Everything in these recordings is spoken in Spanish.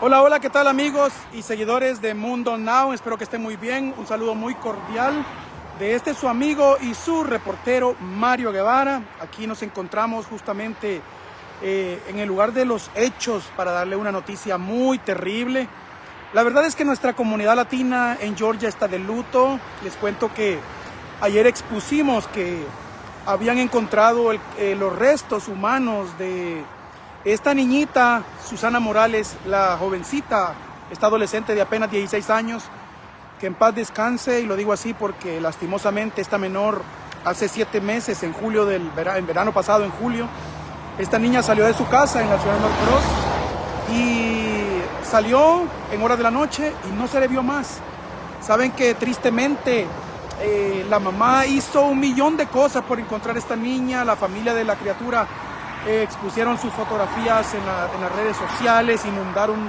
Hola, hola, ¿qué tal amigos y seguidores de Mundo Now? Espero que estén muy bien. Un saludo muy cordial de este su amigo y su reportero Mario Guevara. Aquí nos encontramos justamente eh, en el lugar de los hechos para darle una noticia muy terrible. La verdad es que nuestra comunidad latina en Georgia está de luto. Les cuento que ayer expusimos que habían encontrado eh, los restos humanos de esta niñita, Susana Morales, la jovencita, esta adolescente de apenas 16 años, que en paz descanse, y lo digo así porque lastimosamente esta menor hace siete meses, en julio del verano, en verano pasado, en julio, esta niña salió de su casa en la ciudad de North Cross y salió en horas de la noche y no se le vio más. Saben que tristemente eh, la mamá hizo un millón de cosas por encontrar a esta niña, la familia de la criatura eh, expusieron sus fotografías en, las redes sociales, inundaron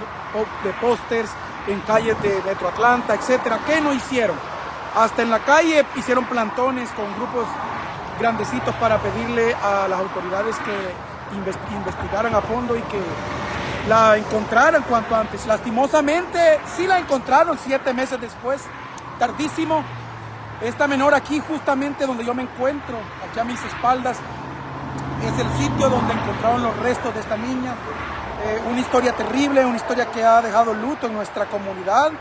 de pósters en calles de Metro Atlanta, etcétera. ¿Qué no hicieron? Hasta en la calle hicieron plantones con grupos grandecitos para pedirle a las autoridades que investigaran a fondo y que la encontraran cuanto antes. Lastimosamente, sí la encontraron siete meses después, tardísimo. Esta menor aquí, justamente donde yo me encuentro, aquí a mis espaldas, es el sitio donde encontraron los restos de esta niña. Eh, una historia terrible, una historia que ha dejado luto en nuestra comunidad.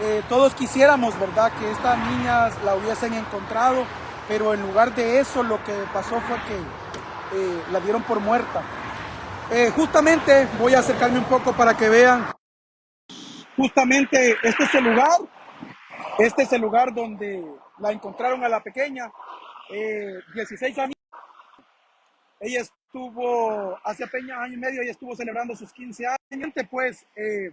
Eh, todos quisiéramos, ¿verdad?, que estas niñas la hubiesen encontrado, pero en lugar de eso lo que pasó fue que eh, la dieron por muerta. justamente voy a acercarme un poco para que vean. Justamente este es el lugar, este es el lugar donde la encontraron a la pequeña, 16 años. Ella estuvo, hace apenas año y medio, ella estuvo celebrando sus 15 años, pues eh,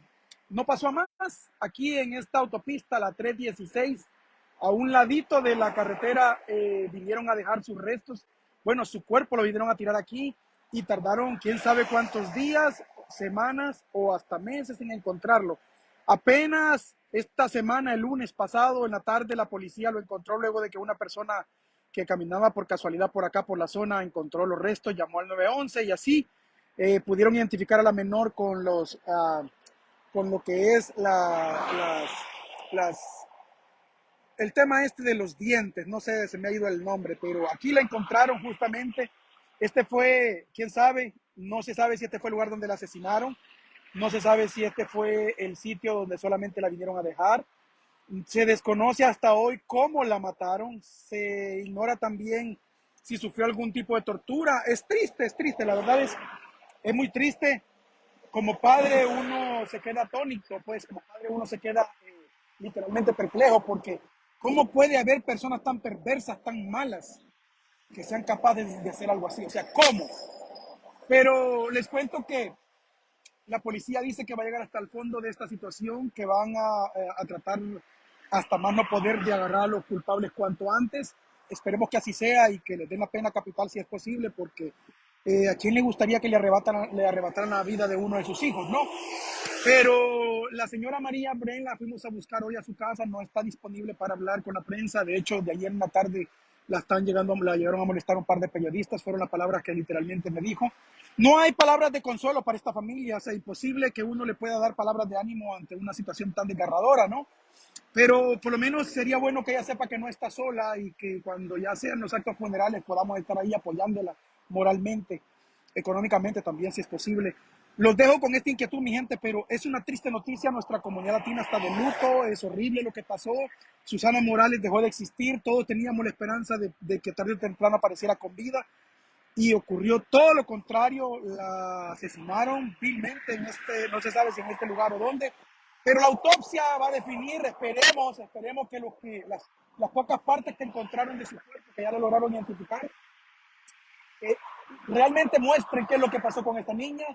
no pasó a más. Aquí en esta autopista, la 316, a un ladito de la carretera, eh, vinieron a dejar sus restos. Bueno, su cuerpo lo vinieron a tirar aquí y tardaron quién sabe cuántos días, semanas o hasta meses en encontrarlo. Apenas esta semana, el lunes pasado, en la tarde, la policía lo encontró luego de que una persona que caminaba por casualidad por acá, por la zona, encontró los restos, llamó al 911 y así eh, pudieron identificar a la menor con, los, ah, con lo que es la, las, el tema este de los dientes, no sé, se me ha ido el nombre, pero aquí la encontraron justamente. Este fue, quién sabe, no se sabe si este fue el lugar donde la asesinaron, no se sabe si este fue el sitio donde solamente la vinieron a dejar. Se desconoce hasta hoy cómo la mataron, se ignora también si sufrió algún tipo de tortura. Es triste, es triste, la verdad es, es muy triste. Como padre uno se queda atónito, pues como padre uno se queda eh, literalmente perplejo porque ¿cómo puede haber personas tan perversas, tan malas, que sean capaces de hacer algo así? O sea, ¿cómo? Pero les cuento que la policía dice que va a llegar hasta el fondo de esta situación, que van a, eh, a tratar hasta más no poder de agarrar a los culpables cuanto antes. Esperemos que así sea y que les den la pena capital si es posible, porque eh, a quién le gustaría que le arrebataran, le arrebataran la vida de uno de sus hijos, ¿no? Pero la señora María Bren la fuimos a buscar hoy a su casa, no está disponible para hablar con la prensa. De hecho, de ayer en la tarde la están llegando, la llegaron a molestar un par de periodistas, fueron las palabras que literalmente me dijo. No hay palabras de consuelo para esta familia, o sea, imposible que uno le pueda dar palabras de ánimo ante una situación tan desgarradora, ¿no? Pero por lo menos sería bueno que ella sepa que no está sola y que cuando ya sean los actos funerales podamos estar ahí apoyándola moralmente, económicamente también, si es posible. Los dejo con esta inquietud, mi gente, pero es una triste noticia. Nuestra comunidad latina está de luto, es horrible lo que pasó. Susana Morales dejó de existir, todos teníamos la esperanza de, de que tarde o temprano apareciera con vida y ocurrió todo lo contrario. La asesinaron vilmente en este, no se sabe si en este lugar o dónde, pero la autopsia va a definir, esperemos, esperemos que, los que las, las pocas partes que encontraron de su cuerpo, que ya lo lograron identificar, eh, realmente muestren qué es lo que pasó con esta niña.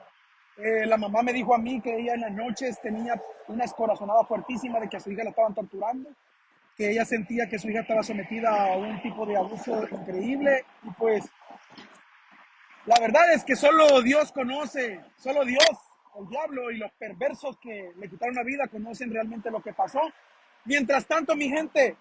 Eh, la mamá me dijo a mí que ella en las noches tenía una escorazonada fuertísima de que a su hija la estaban torturando, que ella sentía que su hija estaba sometida a un tipo de abuso increíble y pues la verdad es que solo Dios conoce, solo Dios el diablo y los perversos que le quitaron la vida conocen realmente lo que pasó. Mientras tanto, mi gente,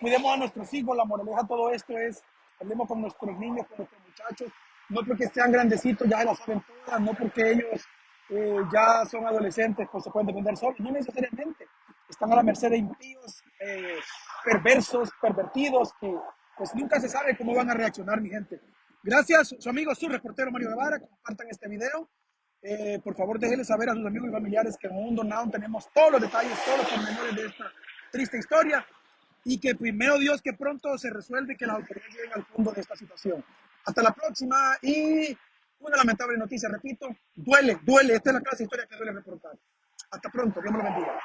cuidemos a nuestros hijos. La moraleja de todo esto es, hablemos con nuestros niños, con nuestros muchachos. No porque sean grandecitos, ya la saben todas, no porque ellos eh, ya son adolescentes, pues se pueden defender solos, no necesariamente. Están a la merced de impíos, eh, perversos, pervertidos, que pues nunca se sabe cómo van a reaccionar, mi gente. Gracias, su amigo, su reportero Mario Guevara, compartan este video. Eh, por favor, déjenle saber a sus amigos y familiares que en Mundo Now tenemos todos los detalles, todos los pormenores de esta triste historia y que primero Dios que pronto se resuelve que las autoridades lleguen al fondo de esta situación. Hasta la próxima y una lamentable noticia, repito, duele, duele, esta es la clase de historia que duele reportar. Hasta pronto, Dios me lo bendiga.